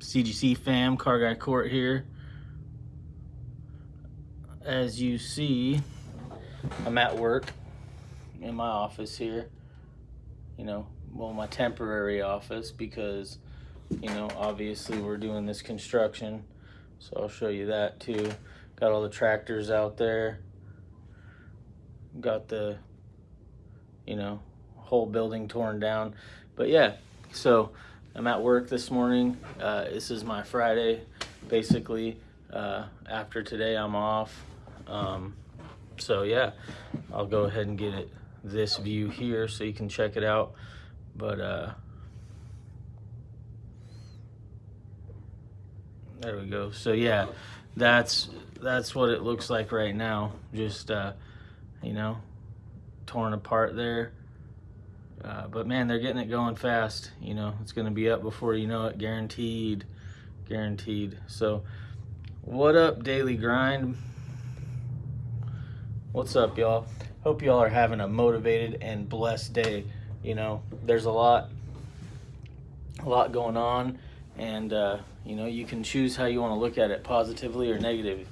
CGC fam, Car Guy Court here. As you see, I'm at work in my office here. You know, well, my temporary office because, you know, obviously we're doing this construction. So I'll show you that too. Got all the tractors out there. Got the, you know, whole building torn down. But yeah, so I'm at work this morning. Uh, this is my Friday, basically. Uh, after today, I'm off. Um, so yeah, I'll go ahead and get it this view here so you can check it out. But uh, there we go. So yeah, that's that's what it looks like right now. Just uh, you know, torn apart there. Uh, but man, they're getting it going fast. You know, it's going to be up before you know it, guaranteed, guaranteed. So, what up, daily grind? What's up, y'all? Hope y'all are having a motivated and blessed day. You know, there's a lot, a lot going on, and uh, you know, you can choose how you want to look at it, positively or negative.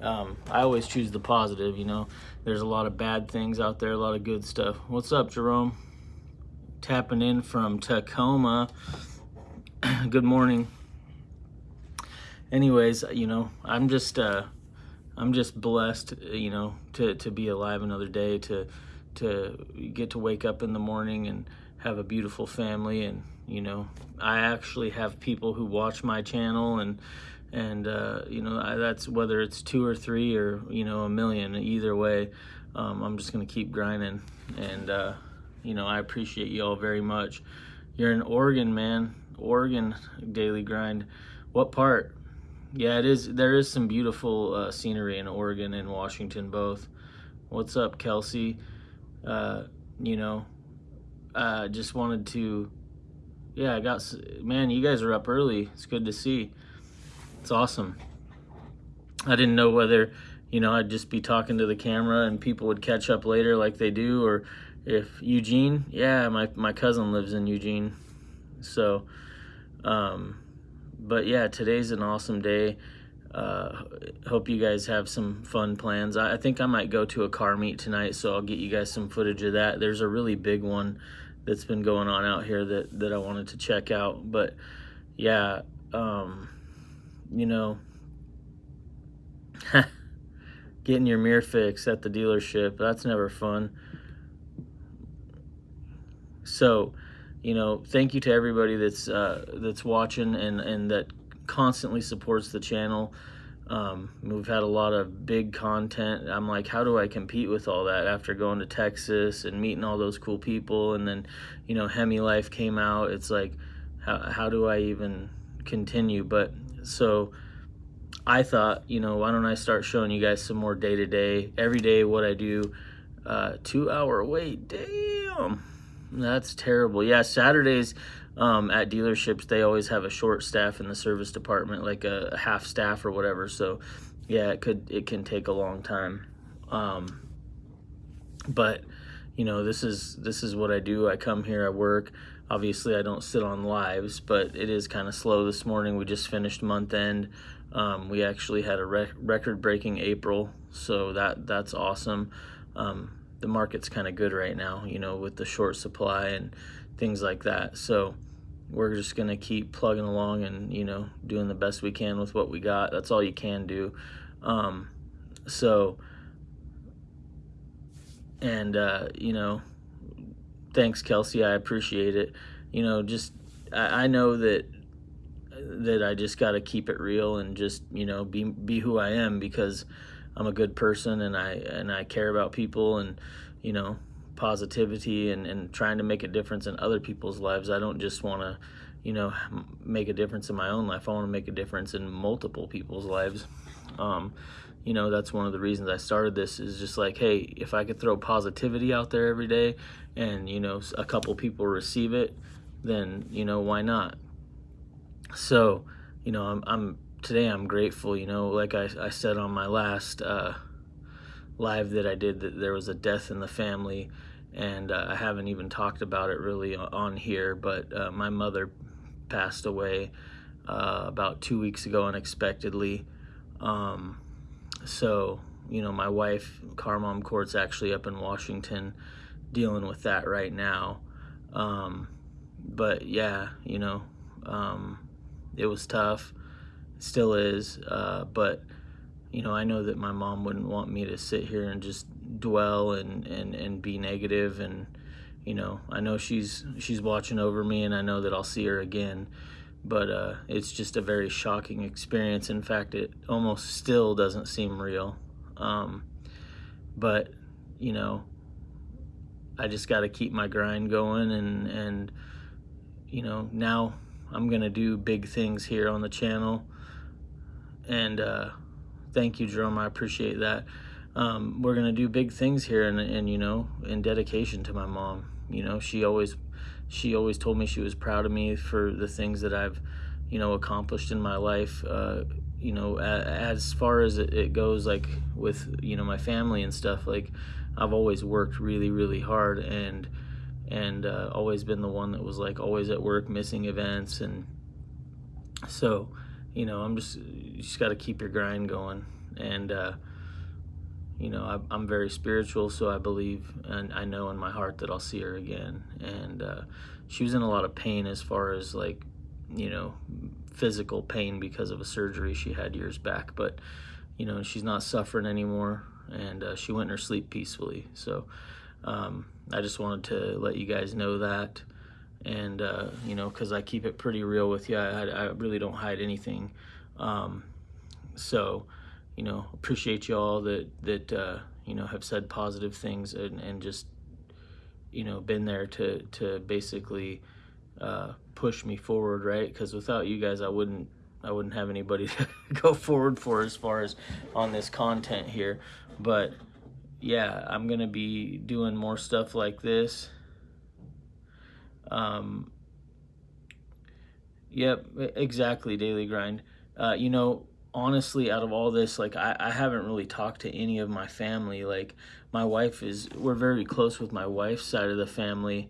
Um, I always choose the positive. You know, there's a lot of bad things out there, a lot of good stuff. What's up, Jerome? Tapping in from Tacoma. Good morning. Anyways, you know, I'm just uh I'm just blessed, you know, to to be alive another day to to get to wake up in the morning and have a beautiful family and you know, I actually have people who watch my channel and and uh, you know I, that's whether it's two or three or you know a million either way um, i'm just gonna keep grinding and uh, you know, I appreciate you all very much. You're in Oregon, man. Oregon daily grind. What part? Yeah, it is. There is some beautiful uh, scenery in Oregon and Washington both. What's up, Kelsey? Uh, you know, uh, just wanted to. Yeah, I got. Man, you guys are up early. It's good to see. It's awesome. I didn't know whether, you know, I'd just be talking to the camera and people would catch up later like they do, or if Eugene, yeah, my, my cousin lives in Eugene. So, um, but yeah, today's an awesome day. Uh, hope you guys have some fun plans. I, I, think I might go to a car meet tonight, so I'll get you guys some footage of that. There's a really big one that's been going on out here that, that I wanted to check out. But yeah, um, you know, getting your mirror fixed at the dealership, that's never fun. So, you know, thank you to everybody that's uh, that's watching and and that constantly supports the channel. Um, we've had a lot of big content. I'm like, how do I compete with all that after going to Texas and meeting all those cool people? And then, you know, Hemi Life came out. It's like, how, how do I even continue? But so I thought, you know, why don't I start showing you guys some more day to day, every day what I do. Uh, two hour wait, damn. That's terrible. Yeah, Saturdays um, at dealerships they always have a short staff in the service department, like a, half staff or whatever. So yeah, it could it can take a long time. Um, but you know this is this is what I do. I come here, I work. Obviously, I don't sit on lives, but it is kind of slow this morning. We just finished month end. Um, we actually had a rec record breaking April, so that that's awesome. Um, the market's kind of good right now, you know, with the short supply and things like that. So we're just going to keep plugging along and, you know, doing the best we can with what we got. That's all you can do. Um, so, and, uh, you know, thanks, Kelsey. I appreciate it. You know, just, I, I know that that I just got to keep it real and just, you know, be, be who I am because, I'm a good person and I and I care about people and you know positivity and, and trying to make a difference in other people's lives. I don't just want to you know make a difference in my own life. I want to make a difference in multiple people's lives. Um, you know that's one of the reasons I started this is just like hey if I could throw positivity out there every day and you know a couple people receive it then you know why not so you know I'm, I'm today I'm grateful, you know, like I, I said on my last uh, live that I did, that there was a death in the family, and uh, I haven't even talked about it really on here, but uh, my mother passed away uh, about two weeks ago unexpectedly. Um, so, you know, my wife, Carmom Court's actually up in Washington dealing with that right now. Um, but yeah, you know, um, it was tough, still is. Uh, but you know, I know that my mom wouldn't want me to sit here and just dwell and and and be negative and you know, I know she's she's watching over me and I know that I'll see her again. But uh, it's just a very shocking experience. In fact, it almost still doesn't seem real. Um, but you know, I just got to keep my grind going and and you know now I'm gonna do big things here on the channel and uh, thank you Jerome. I appreciate that. Um, we're gonna do big things here and, and you know in dedication to my mom. You know she always she always told me she was proud of me for the things that I've you know accomplished in my life uh, you know as far as it goes like with you know my family and stuff like I've always worked really, really hard and and uh, always been the one that was like always at work, missing events, and so you know I'm just you just got to keep your grind going, and uh, you know I, am very spiritual, so I believe and I know in my heart that I'll see her again, and uh, she was in a lot of pain as far as like you know physical pain because of a surgery she had years back, but you know she's not suffering anymore and uh, she went in her sleep peacefully. So um, I just wanted to let you guys know that. And, uh, you know, because I keep it pretty real with you, I, I really don't hide anything. Um, so, you know, appreciate you all that, that uh, you know, have said positive things and, and just, you know, been there to, to basically uh, push me forward, right? Because without you guys, I wouldn't I wouldn't have anybody to go forward for as far as on this content here. But yeah, I'm gonna be doing more stuff like this. Um, yep, exactly, daily grind. Uh, you know, honestly, out of all this, like I, I haven't really talked to any of my family. Like my wife is, we're very close with my wife's side of the family.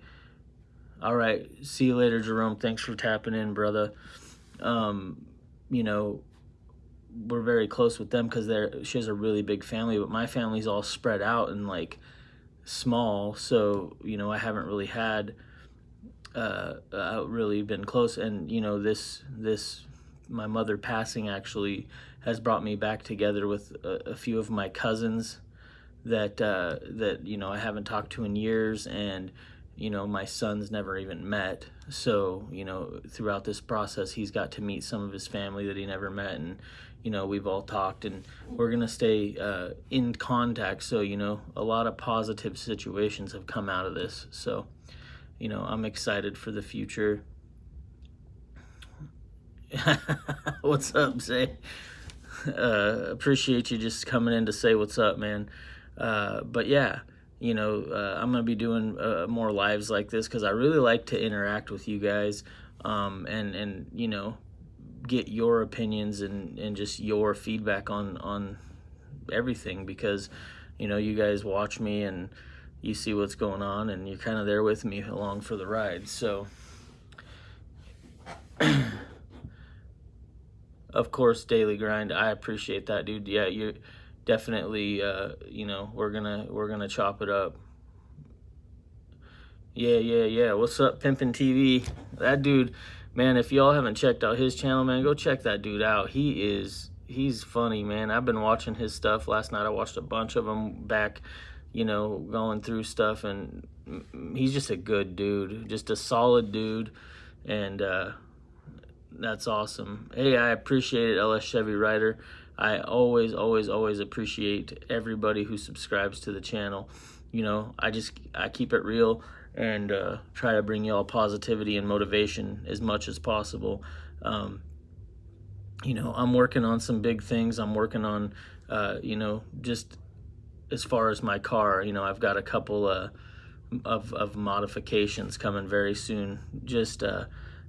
All right, see you later, Jerome. Thanks for tapping in, brother. Um, you know, we're very close with them because they're she has a really big family, but my family's all spread out and like small, so you know I haven't really had uh, uh really been close, and you know this this my mother passing actually has brought me back together with a, a few of my cousins that uh, that you know I haven't talked to in years, and you know my son's never even met. So you know throughout this process he's got to meet some of his family that he never met and you know we've all talked and we're gonna stay uh, in contact. So you know a lot of positive situations have come out of this. So you know i'm excited for the future what's up Zay uh, appreciate you just coming in to say what's up man uh, but yeah you know, uh, I'm going to be doing uh, more lives like this because I really like to interact with you guys um, and, and, you know, get your opinions and, and just your feedback on, on everything because, you know, you guys watch me and you see what's going on and you're kind of there with me along for the ride. So, of course, daily grind. I appreciate that, dude. Yeah, you're definitely uh, you know we're gonna we're gonna chop it up. Yeah yeah yeah. What's up pimpin tv that dude man if y'all haven't checked out his channel man go check that dude out. He is he's funny man. I've been watching his stuff. Last night i watched a bunch of them back you know going through stuff and he's just a good dude just a solid dude. And uh that's awesome hey i appreciate it ls chevy rider I always, always, always appreciate everybody who subscribes to the channel. You know, I just, I keep it real and uh, try to bring y'all positivity and motivation as much as possible. Um, you know, I'm working on some big things. I'm working on, uh, you know, just as far as my car, you know, I've got a couple uh, of, of modifications coming very soon. Just, uh,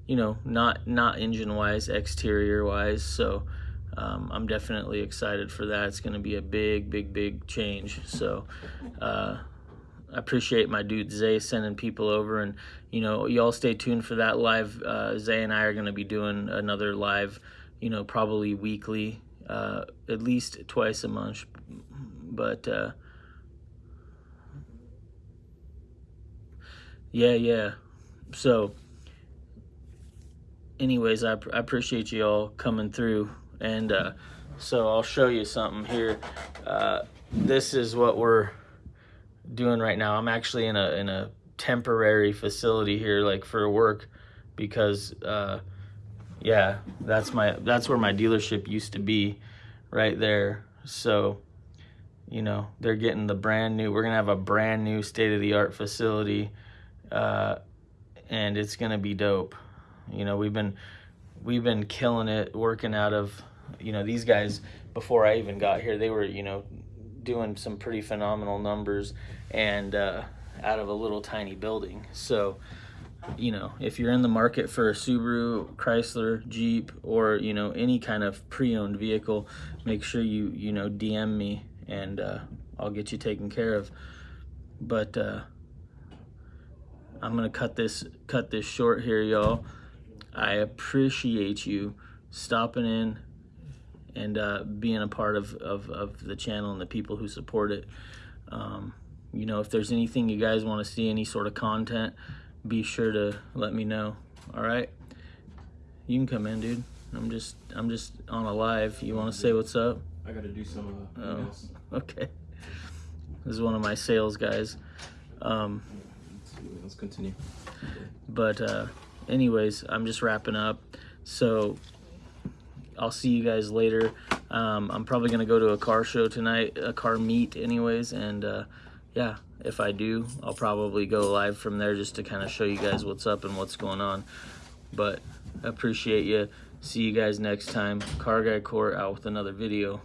you know, not, not engine wise, exterior wise. So, um, I'm definitely excited for that. It's going to be a big, big, big change. So uh, I appreciate my dude Zay sending people over, and you know, y'all stay tuned for that live. Uh, Zay and I are going to be doing another live, you know, probably weekly, uh, at least twice a month. But uh, yeah, yeah. So, anyways, I, I appreciate you all coming through, and uh, so I'll show you something here. Uh, this is what we're doing right now. I'm actually in a in a temporary facility here, like for work, because uh, yeah, that's my that's where my dealership used to be, right there. So, you know, they're getting the brand new. We're gonna have a brand new state of the art facility, uh, and it's gonna be dope. You know, we've been we've been killing it working out of you know these guys before I even got here. They were you know doing some pretty phenomenal numbers and uh, out of a little tiny building. So, you know, if you're in the market for a Subaru, Chrysler, Jeep, or you know any kind of pre-owned vehicle, make sure you you know DM me and uh, I'll get you taken care of. But uh, I'm gonna cut this cut this short here, y'all. I appreciate you stopping in and uh, being a part of, of, of, the channel and the people who support it. Um, you know, if there's anything you guys want to see, any sort of content, be sure to let me know. All right, you can come in, dude. I'm just I'm just on a live. You want to say what's up? I gotta do some. Uh, oh, okay. This is one of my sales guys. Um, let's, let's continue. But uh, anyways, I'm just wrapping up. So I'll see you guys later. Um, I'm probably gonna go to a car show tonight, a car meet, anyways, and uh, yeah, if I do, I'll probably go live from there just to kind of show you guys what's up and what's going on. But I appreciate you. See you guys next time. Car Guy Court out with another video.